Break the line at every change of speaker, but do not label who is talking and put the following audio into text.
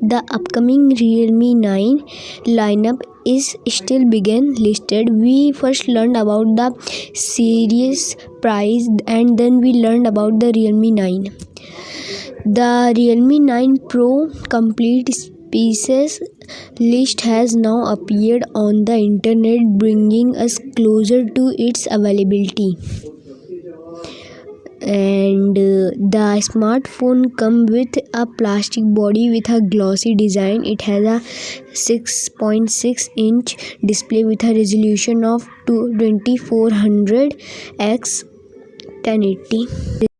The upcoming Realme 9 lineup is still being listed. We first learned about the series price and then we learned about the Realme 9. The Realme 9 Pro complete pieces list has now appeared on the internet bringing us closer to its availability and uh, the smartphone come with a plastic body with a glossy design it has a 6.6 inch display with a resolution of 2400 x 1080